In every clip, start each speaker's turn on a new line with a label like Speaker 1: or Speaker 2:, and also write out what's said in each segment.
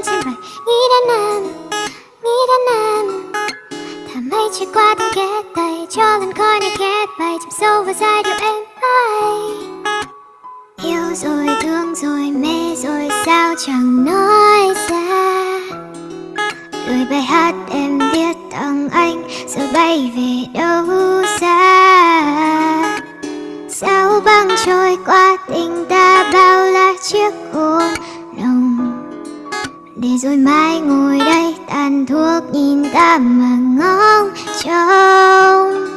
Speaker 1: nghĩ đến em, nghĩ đến em. Thà 뭔지 말 qua 난 이란 난다 cho lần 이 này corner get chìm sâu vào aside you em I yêu rồi thương rồi mê rồi sao chẳng nói ra lời bài hát em viết tặng anh giờ bay về đâu xa sao băng trôi qua tình ta bao Để rồi mai ngồi đây tàn thuốc nhìn ta mà ngóng trông.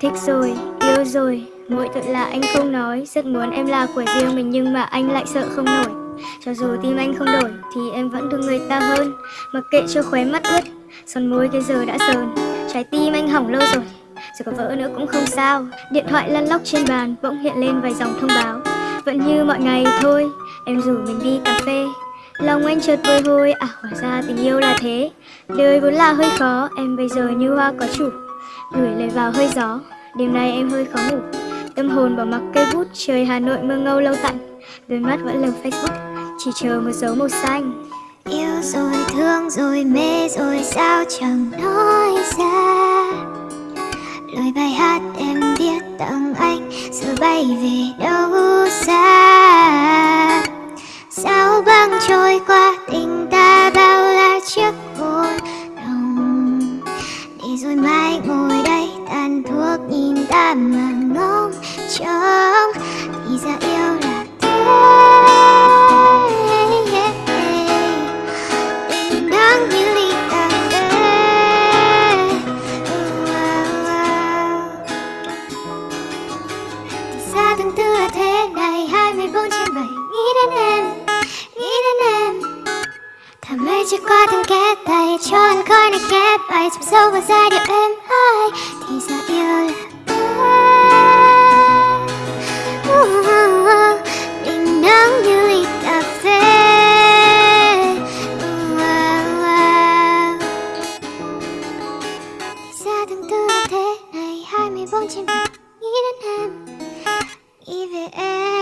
Speaker 2: Thích rồi, yêu rồi, mỗi tội là anh không nói. Rất muốn em là của riêng mình nhưng mà anh lại sợ không nổi. Cho dù tim anh không đổi thì em vẫn thương người ta hơn. Mặc kệ cho khóe mắt ướt, son môi cái giờ đã sờn Trái tim anh hỏng lâu rồi, rồi có vỡ nữa cũng không sao. Điện thoại lăn lóc trên bàn bỗng hiện lên vài dòng thông báo. Vẫn như mọi ngày thôi, em rủ mình đi cà phê. Lòng anh chợt bồi hồi, à hóa ra tình yêu là thế. Đời vốn là hơi khó, em bây giờ như hoa có chủ. Gửi lời vào hơi gió, đêm nay em hơi khó ngủ. Tâm hồn bỏ mặc cây bút, trời Hà Nội mưa ngâu lâu tạnh. Đôi mắt vẫn lầm Facebook, chỉ chờ một dấu màu xanh.
Speaker 1: Yêu rồi thương rồi mê rồi sao chẳng nói ra? Lời bài hát em viết tặng anh Giờ bay về đâu xa? Trôi qua tình ta bao la chiếc hồn đồng, Để rồi mai ngồi đây tàn thuốc nhìn ta mà ngóng trông Thì ra yêu là thế Tình đáng như kẽ tay Cho anh khói này kép bài Chìm sâu vào giai điệu em ơi Thì ra yêu là Tình nắng như ly cà phê Ra tháng tư thế này 24 trên 7 Nghĩ đến em Nghĩ về em